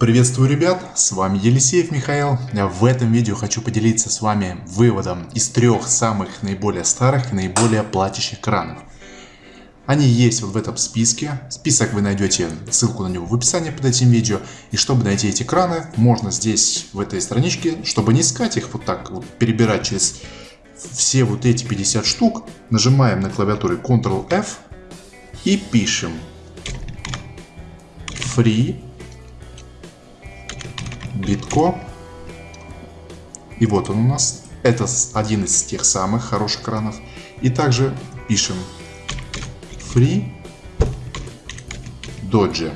Приветствую, ребят! С вами Елисеев Михаил. В этом видео хочу поделиться с вами выводом из трех самых наиболее старых и наиболее платящих кранов. Они есть вот в этом списке. Список вы найдете, ссылку на него в описании под этим видео. И чтобы найти эти краны, можно здесь, в этой страничке, чтобы не искать их вот так, вот, перебирать через все вот эти 50 штук, нажимаем на клавиатуре Ctrl-F и пишем free Битко. И вот он у нас. Это один из тех самых хороших кранов. И также пишем Free Dodge.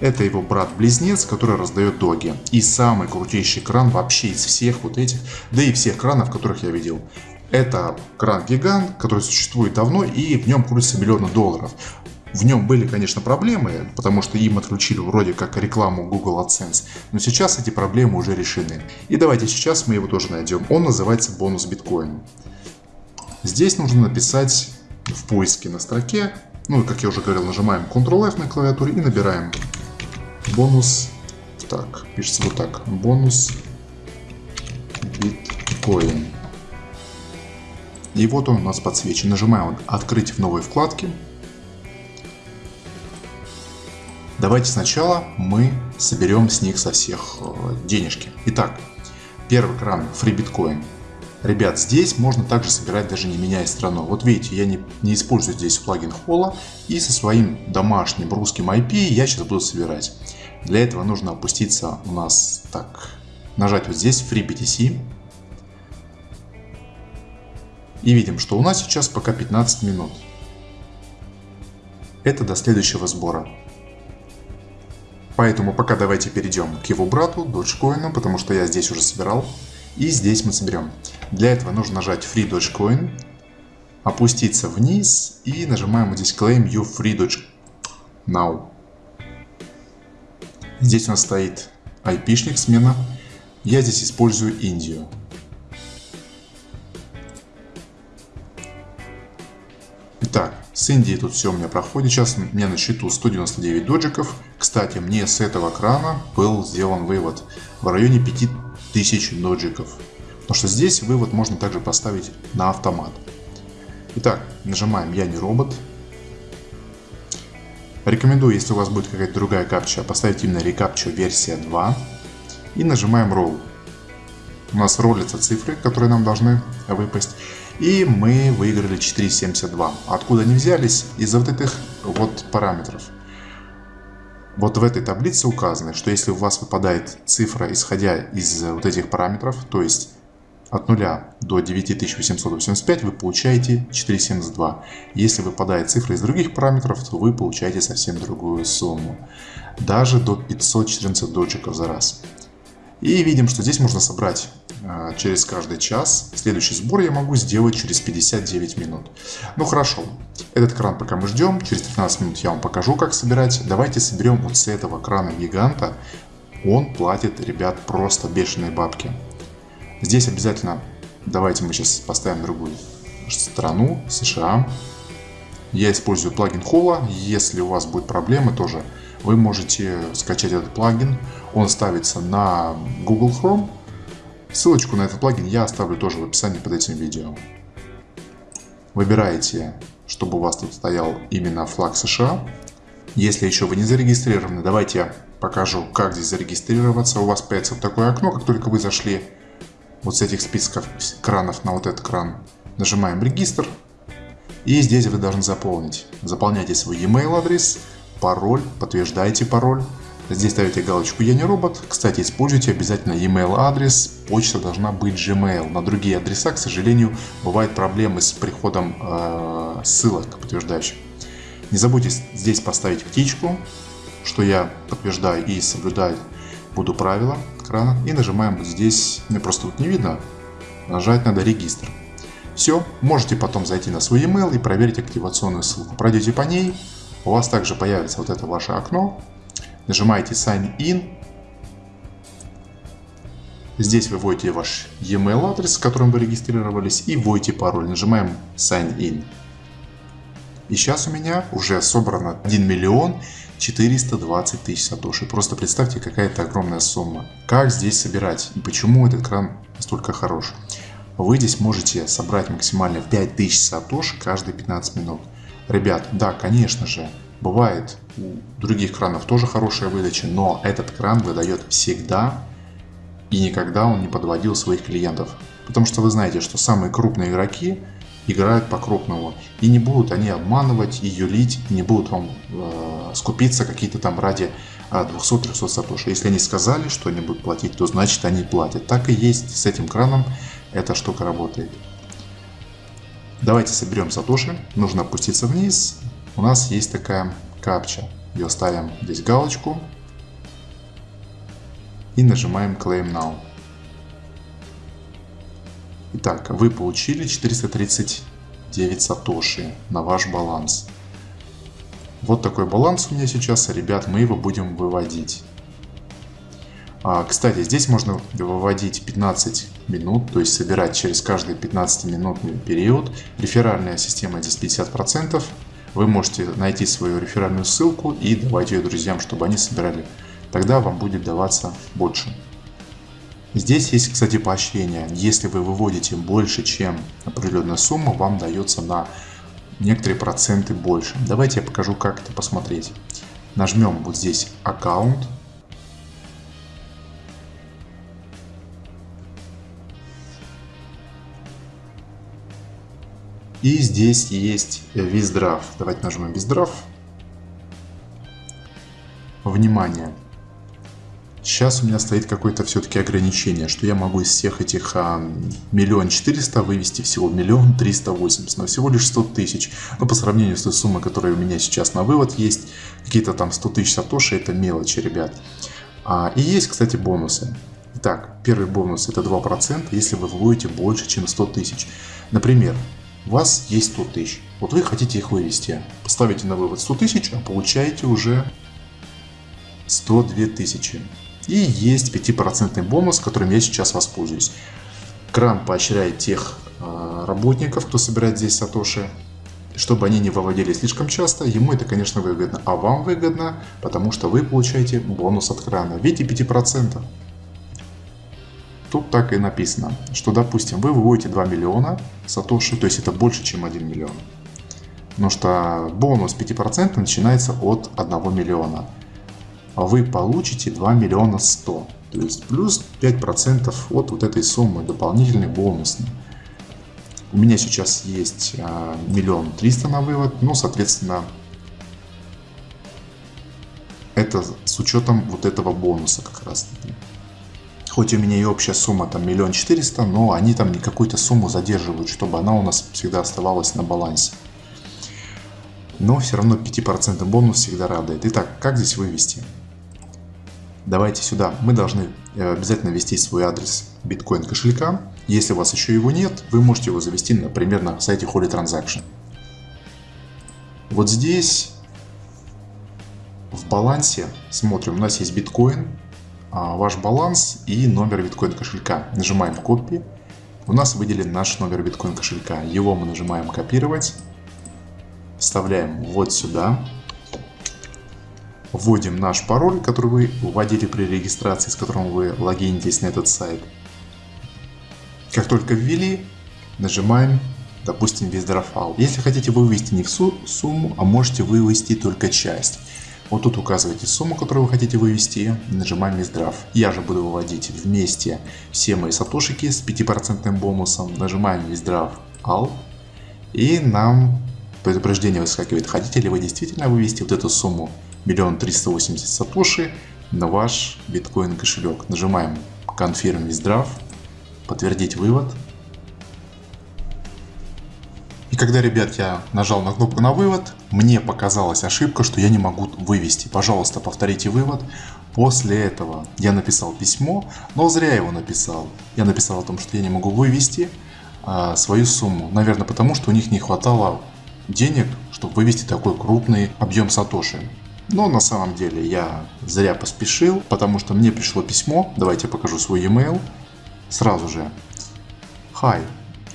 Это его брат-близнец, который раздает доги. И самый крутейший кран вообще из всех вот этих, да и всех кранов, которых я видел. Это кран-гигант, который существует давно и в нем крутится миллионы долларов. В нем были, конечно, проблемы, потому что им отключили вроде как рекламу Google AdSense, но сейчас эти проблемы уже решены. И давайте сейчас мы его тоже найдем. Он называется бонус биткоин. Здесь нужно написать в поиске на строке, ну, как я уже говорил, нажимаем Ctrl-F на клавиатуре и набираем бонус, так, пишется вот так, бонус биткоин. И вот он у нас подсвечен. Нажимаем «Открыть в новой вкладке». Давайте сначала мы соберем с них со всех э, денежки. Итак, первый кран Free Bitcoin. Ребят, здесь можно также собирать, даже не меняя страну. Вот видите, я не, не использую здесь плагин Холла. И со своим домашним русским IP я сейчас буду собирать. Для этого нужно опуститься у нас так. Нажать вот здесь Free BTC. И видим, что у нас сейчас пока 15 минут. Это до следующего сбора. Поэтому пока давайте перейдем к его брату, Dogecoin, потому что я здесь уже собирал. И здесь мы соберем. Для этого нужно нажать Free Dogecoin, опуститься вниз и нажимаем здесь Claim You Free Doge Now. Здесь у нас стоит IP-шник смена. Я здесь использую Индию. С Индии тут все у меня проходит. Сейчас у меня на счету 199 доджиков. Кстати, мне с этого крана был сделан вывод в районе 5000 доджиков. Потому что здесь вывод можно также поставить на автомат. Итак, нажимаем «Я не робот». Рекомендую, если у вас будет какая-то другая капча, поставить именно рекапчу версия 2. И нажимаем Roll. У нас ролятся цифры, которые нам должны выпасть. И мы выиграли 4.72. Откуда они взялись? Из-за вот этих вот параметров. Вот в этой таблице указано, что если у вас выпадает цифра, исходя из вот этих параметров, то есть от 0 до 9885 вы получаете 4,72. Если выпадает цифра из других параметров, то вы получаете совсем другую сумму. Даже до 514 доджиков за раз. И видим, что здесь можно собрать а, через каждый час. Следующий сбор я могу сделать через 59 минут. Ну хорошо, этот кран пока мы ждем, через 15 минут я вам покажу, как собирать. Давайте соберем вот с этого крана гиганта. Он платит, ребят, просто бешеные бабки. Здесь обязательно, давайте мы сейчас поставим другую страну, США. Я использую плагин Холла. Если у вас будет проблемы, тоже вы можете скачать этот плагин. Он ставится на Google Chrome Ссылочку на этот плагин я оставлю тоже в описании под этим видео. Выбираете, чтобы у вас тут стоял именно флаг США. Если еще вы не зарегистрированы, давайте я покажу, как здесь зарегистрироваться. У вас появится вот такое окно, как только вы зашли вот с этих списков кранов на вот этот кран. Нажимаем регистр. И здесь вы должны заполнить. Заполняйте свой e-mail адрес, пароль, подтверждаете пароль. Здесь ставите галочку «Я не робот». Кстати, используйте обязательно email адрес. Почта должна быть Gmail. На другие адреса, к сожалению, бывают проблемы с приходом э, ссылок подтверждающих. Не забудьте здесь поставить птичку, что я подтверждаю и соблюдаю буду правила экрана. И нажимаем вот здесь, мне просто тут не видно, нажать надо регистр. Все, можете потом зайти на свой email и проверить активационную ссылку. Пройдете по ней, у вас также появится вот это ваше окно, Нажимаете Sign In. Здесь вы вводите ваш e-mail адрес, с которым вы регистрировались, и вводите пароль. Нажимаем Sign In. И сейчас у меня уже собрано 1 миллион 420 тысяч сатоши. Просто представьте, какая это огромная сумма. Как здесь собирать и почему этот кран настолько хорош? Вы здесь можете собрать максимально 5000 сатоши каждые 15 минут. Ребят, да, конечно же, бывает у других кранов тоже хорошая выдача, но этот кран выдает всегда и никогда он не подводил своих клиентов. Потому что вы знаете, что самые крупные игроки играют по-крупному. И не будут они обманывать и юлить, не будут вам э, скупиться какие-то там ради 200-300 сатоши. Если они сказали, что они будут платить, то значит они платят. Так и есть с этим краном эта штука работает. Давайте соберем сатоши. Нужно опуститься вниз. У нас есть такая капча. Ее ставим здесь галочку. И нажимаем Claim Now. Итак, вы получили 439 сатоши на ваш баланс. Вот такой баланс у меня сейчас, ребят, мы его будем выводить. А, кстати, здесь можно выводить 15 минут, то есть собирать через каждый 15-минутный период. Реферальная система здесь 50%. Вы можете найти свою реферальную ссылку и давать ее друзьям, чтобы они собирали. Тогда вам будет даваться больше. Здесь есть, кстати, поощрение. Если вы выводите больше, чем определенная сумма, вам дается на некоторые проценты больше. Давайте я покажу, как это посмотреть. Нажмем вот здесь аккаунт. И здесь есть виздрав. Давайте нажмем виздрав. Внимание! Сейчас у меня стоит какое-то все-таки ограничение, что я могу из всех этих а, миллион четыреста вывести всего миллион триста восемьдесят, но всего лишь сто тысяч. Но по сравнению с той суммой, которая у меня сейчас на вывод есть, какие-то там 100 тысяч сатоши, это мелочи, ребят. А, и есть, кстати, бонусы. Итак, первый бонус это 2%, если вы выводите больше, чем 100 тысяч. Например, у вас есть 100 тысяч, вот вы хотите их вывести, поставите на вывод 100 тысяч, а получаете уже 102 тысячи. И есть 5% бонус, которым я сейчас воспользуюсь. Кран поощряет тех э, работников, кто собирает здесь сатоши, чтобы они не выводили слишком часто. Ему это, конечно, выгодно. А вам выгодно, потому что вы получаете бонус от крана в виде 5%. Тут так и написано, что, допустим, вы выводите 2 миллиона сатоши, то есть это больше, чем 1 миллион. Потому что бонус 5% начинается от 1 миллиона. А вы получите 2 миллиона 100. То есть плюс 5% от вот этой суммы дополнительный бонусный. У меня сейчас есть а, миллион триста на вывод, ну, соответственно, это с учетом вот этого бонуса как раз таки. Хоть у меня и общая сумма там миллион четыреста, но они там не какую-то сумму задерживают, чтобы она у нас всегда оставалась на балансе. Но все равно 5% бонус всегда радует. Итак, как здесь вывести? давайте сюда. Мы должны э, обязательно ввести свой адрес биткоин кошелька. Если у вас еще его нет, вы можете его завести, например, на сайте Holy Transaction. Вот здесь в балансе смотрим, у нас есть биткоин, ваш баланс и номер биткоин кошелька. Нажимаем копии. У нас выделен наш номер биткоин кошелька. Его мы нажимаем копировать. Вставляем вот сюда вводим наш пароль, который вы вводили при регистрации, с которым вы логинитесь на этот сайт. Как только ввели, нажимаем, допустим, виздрофал. Если хотите вывести не всю сумму, а можете вывести только часть. Вот тут указываете сумму, которую вы хотите вывести, нажимаем виздрав. Я же буду выводить вместе все мои сатошики с 5% бонусом. Нажимаем виздрав Alt. И нам предупреждение выскакивает, хотите ли вы действительно вывести вот эту сумму миллион триста восемьдесят сатоши на ваш биткоин кошелек. Нажимаем Confirm Withdraw, подтвердить вывод. И когда, ребят, я нажал на кнопку на вывод, мне показалась ошибка, что я не могу вывести. Пожалуйста, повторите вывод. После этого я написал письмо, но зря его написал. Я написал о том, что я не могу вывести а, свою сумму. Наверное, потому что у них не хватало денег, чтобы вывести такой крупный объем сатоши. Но на самом деле я зря поспешил, потому что мне пришло письмо, давайте я покажу свой e-mail, сразу же. Hi,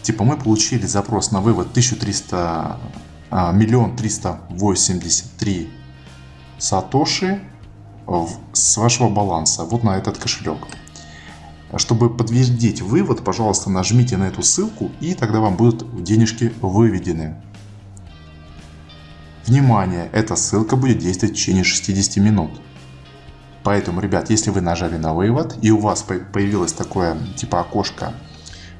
типа мы получили запрос на вывод 1300, а, миллион триста восемьдесят три сатоши с вашего баланса вот на этот кошелек. Чтобы подтвердить вывод, пожалуйста, нажмите на эту ссылку и тогда вам будут денежки выведены. Внимание, эта ссылка будет действовать в течение 60 минут. Поэтому, ребят, если вы нажали на вывод и у вас появилось такое типа окошко,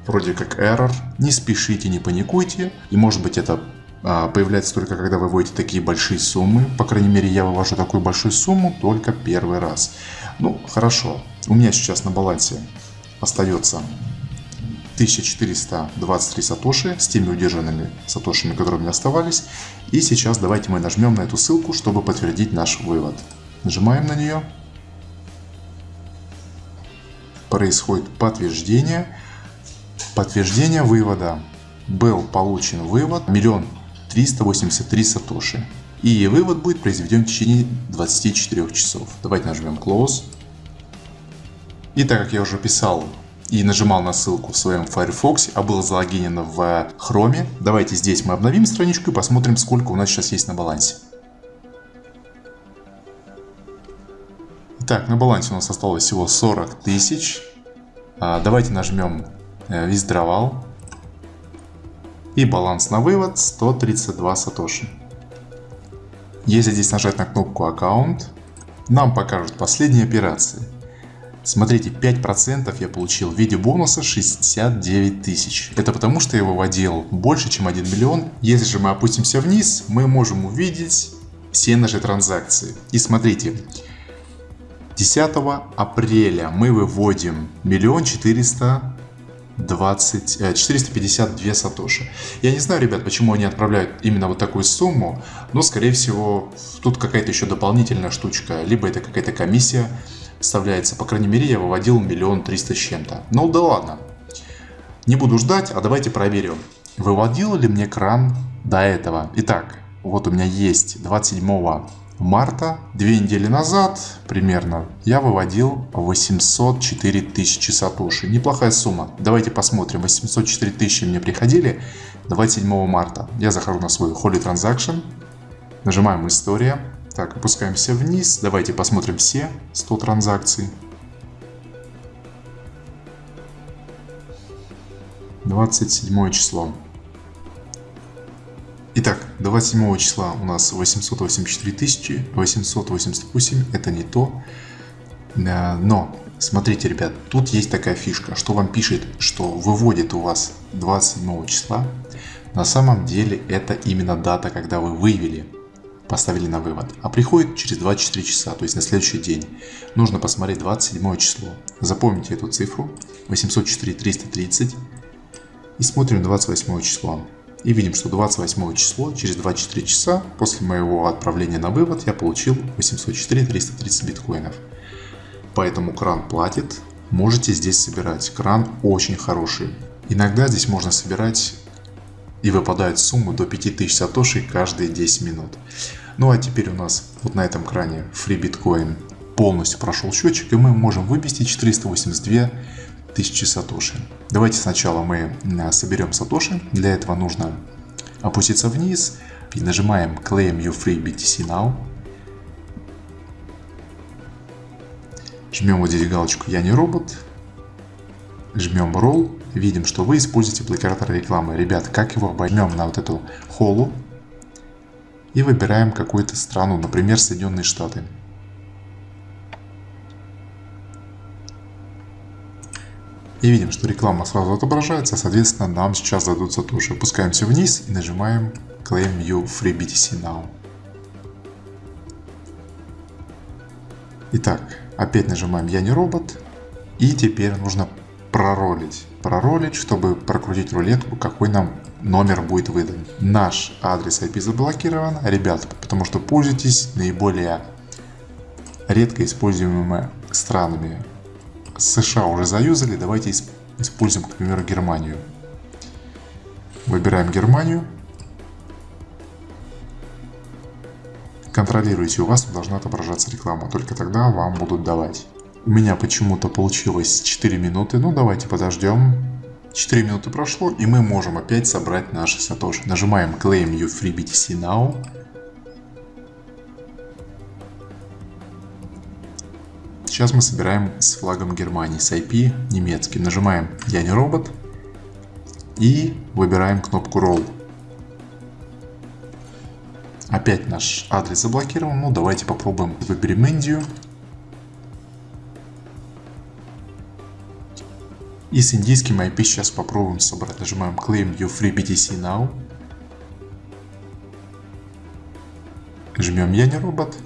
вроде как error, не спешите, не паникуйте. И может быть это а, появляется только когда вы вводите такие большие суммы. По крайней мере, я вывожу такую большую сумму только первый раз. Ну, хорошо. У меня сейчас на балансе остается 1423 сатоши с теми удержанными сатошами, которые у меня оставались. И сейчас давайте мы нажмем на эту ссылку, чтобы подтвердить наш вывод. Нажимаем на нее. Происходит подтверждение. Подтверждение вывода. Был получен вывод миллион триста восемьдесят три сатоши. И вывод будет произведен в течение 24 часов. Давайте нажмем Close. И так как я уже писал и нажимал на ссылку в своем Firefox, а был залогинен в Chrome, давайте здесь мы обновим страничку и посмотрим, сколько у нас сейчас есть на балансе. Итак, на балансе у нас осталось всего 40 тысяч. А, давайте нажмем э, Withdrawal. И баланс на вывод 132 сатоши. Если здесь нажать на кнопку аккаунт, нам покажут последние операции. Смотрите, 5% я получил в виде бонуса 69 тысяч. Это потому, что я выводил больше, чем 1 миллион. Если же мы опустимся вниз, мы можем увидеть все наши транзакции. И смотрите, 10 апреля мы выводим миллион четыреста 20, 452 сатоши. Я не знаю, ребят, почему они отправляют именно вот такую сумму, но, скорее всего, тут какая-то еще дополнительная штучка, либо это какая-то комиссия вставляется. По крайней мере, я выводил миллион триста с чем-то. Ну да ладно. Не буду ждать, а давайте проверим. Выводил ли мне кран до этого? Итак, вот у меня есть 27 марта, две недели назад примерно, я выводил 804 тысячи сатоши. Неплохая сумма. Давайте посмотрим. 804 тысячи мне приходили 27 марта. Я захожу на свой Holy Transaction, нажимаем «История». Так, опускаемся вниз. Давайте посмотрим все 100 транзакций. 27 число. Итак, 27 числа у нас 884 тысячи, 888, это не то. Э, но, смотрите, ребят, тут есть такая фишка, что вам пишет, что выводит у вас 27 числа. На самом деле это именно дата, когда вы вывели поставили на вывод, а приходит через 24 часа, то есть на следующий день. Нужно посмотреть 27 число. Запомните эту цифру, 804 330 и смотрим 28 число. И видим, что 28 число, через 24 часа после моего отправления на вывод я получил 804 330 биткоинов. Поэтому кран платит, можете здесь собирать. Кран очень хороший. Иногда здесь можно собирать и выпадает суммы до 5000 сатоши каждые 10 минут. Ну а теперь у нас вот на этом кране Free Bitcoin полностью прошел счетчик и мы можем вывести 482 тысячи сатоши. Давайте сначала мы соберем сатоши. Для этого нужно опуститься вниз и нажимаем Claim Your Free BTC Now. Жмем вот здесь галочку «Я не робот». Жмем Roll. Видим, что вы используете блокиратор рекламы. Ребят, как его Жмем на вот эту холу и выбираем какую-то страну, например, Соединенные Штаты. И видим, что реклама сразу отображается, соответственно, нам сейчас дадут сатоши. Опускаемся вниз и нажимаем Claim You Free BTC Now. Итак, опять нажимаем Я не робот. И теперь нужно проролить. Проролить, чтобы прокрутить рулетку, какой нам номер будет выдан. Наш адрес IP заблокирован, ребят, потому что пользуйтесь наиболее редко используемыми странами. США уже заюзали, давайте используем, к примеру, Германию. Выбираем Германию. Контролируйте, у вас должна отображаться реклама, только тогда вам будут давать. У меня почему-то получилось 4 минуты, ну давайте подождем. 4 минуты прошло, и мы можем опять собрать наши сатоши. Нажимаем Claim You Free BTC Now. Сейчас мы собираем с флагом Германии, с IP немецкий. Нажимаем «Я не робот» и выбираем кнопку Roll. Опять наш адрес заблокирован. Ну, давайте попробуем. Выберем Индию. И с индийским IP сейчас попробуем собрать. Нажимаем Claim Your Free BTC Now. Жмем Я не робот.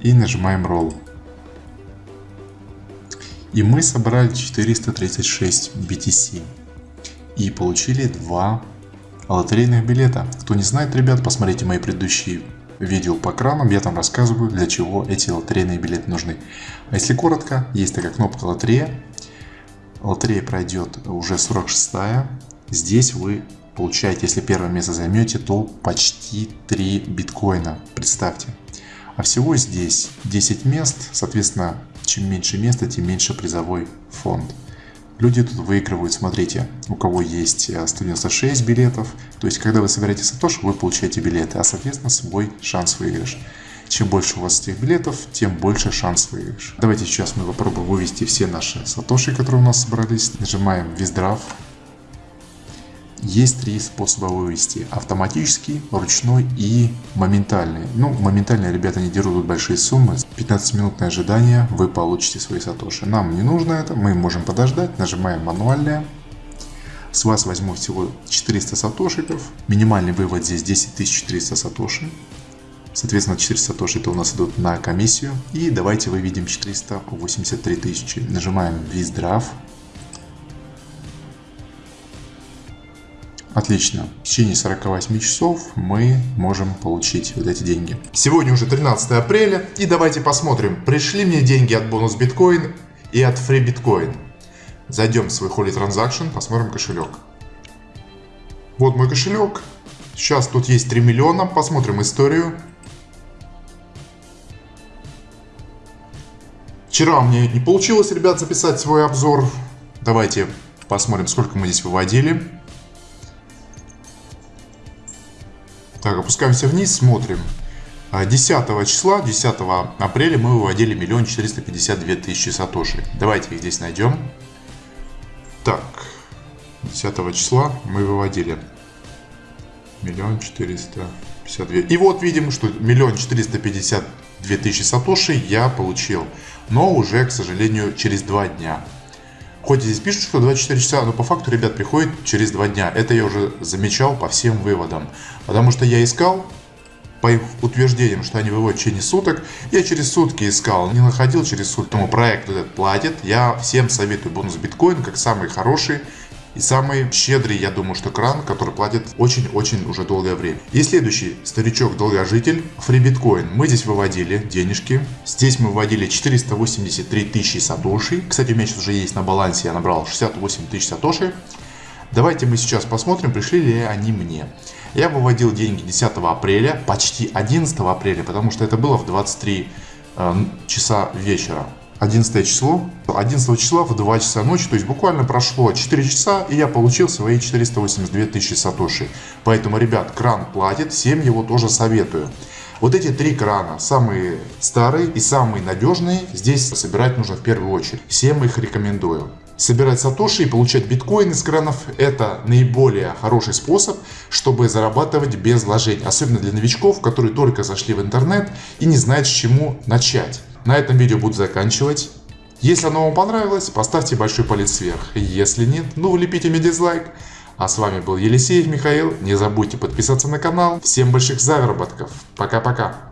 И нажимаем Roll. И мы собрали 436 BTC. И получили два лотерейных билета. Кто не знает, ребят, посмотрите мои предыдущие видео по кранам, я там рассказываю, для чего эти лотерейные билеты нужны. А если коротко, есть такая кнопка лотерея. Лотерея пройдет уже 46 -я. Здесь вы получаете, если первое место займете, то почти 3 биткоина. Представьте. А всего здесь 10 мест, соответственно, чем меньше места, тем меньше призовой фонд. Люди тут выигрывают, смотрите, у кого есть 196 э, билетов, то есть когда вы собираете сатоши, вы получаете билеты, а соответственно свой шанс выигрыш. Чем больше у вас этих билетов, тем больше шанс выигрыш. Давайте сейчас мы попробуем вывести все наши сатоши, которые у нас собрались. Нажимаем Виздрав, есть три способа вывести. Автоматический, ручной и моментальный. Ну, моментально ребята не дерут большие суммы. 15-минутное ожидание, вы получите свои сатоши. Нам не нужно это, мы можем подождать. Нажимаем мануальное. С вас возьму всего 400 сатошиков. Минимальный вывод здесь 10 400 сатоши. Соответственно, 400 сатоши это у нас идут на комиссию. И давайте выведем 483 тысячи. Нажимаем Withdraw. Отлично. В течение 48 часов мы можем получить вот эти деньги. Сегодня уже 13 апреля. И давайте посмотрим, пришли мне деньги от бонус биткоин и от free биткоин. Зайдем в свой Holy Transaction, посмотрим кошелек. Вот мой кошелек. Сейчас тут есть 3 миллиона. Посмотрим историю. Вчера мне не получилось, ребят, записать свой обзор. Давайте посмотрим, сколько мы здесь выводили. Так, опускаемся вниз, смотрим. 10 а, числа, 10 апреля мы выводили миллион четыреста пятьдесят две тысячи сатоши. Давайте их здесь найдем. Так, 10 числа мы выводили миллион четыреста пятьдесят две. И вот видим, что миллион четыреста пятьдесят две тысячи сатоши я получил. Но уже, к сожалению, через два дня. Хоть здесь пишут, что 24 часа, но по факту, ребят, приходит через 2 дня. Это я уже замечал по всем выводам. Потому что я искал, по их утверждениям, что они выводят в течение суток, я через сутки искал, не находил через сутки. Тому проект этот платит. Я всем советую бонус биткоин как самый хороший и самый щедрый, я думаю, что кран, который платит очень-очень уже долгое время. И следующий старичок-долгожитель, FreeBitcoin. Мы здесь выводили денежки. Здесь мы выводили 483 тысячи сатоши. Кстати, у меня сейчас уже есть на балансе, я набрал 68 тысяч сатоши. Давайте мы сейчас посмотрим, пришли ли они мне. Я выводил деньги 10 апреля, почти 11 апреля, потому что это было в 23 э, часа вечера. 11 число. 11 числа в 2 часа ночи, то есть буквально прошло 4 часа, и я получил свои 482 тысячи сатоши. Поэтому, ребят, кран платит, всем его тоже советую. Вот эти три крана, самые старые и самые надежные, здесь собирать нужно в первую очередь. Всем их рекомендую. Собирать сатоши и получать биткоин из кранов – это наиболее хороший способ, чтобы зарабатывать без вложений. Особенно для новичков, которые только зашли в интернет и не знают, с чему начать. На этом видео буду заканчивать. Если оно вам понравилось, поставьте большой палец вверх. Если нет, ну влепите мне дизлайк. А с вами был Елисеев Михаил. Не забудьте подписаться на канал. Всем больших заработков. Пока-пока.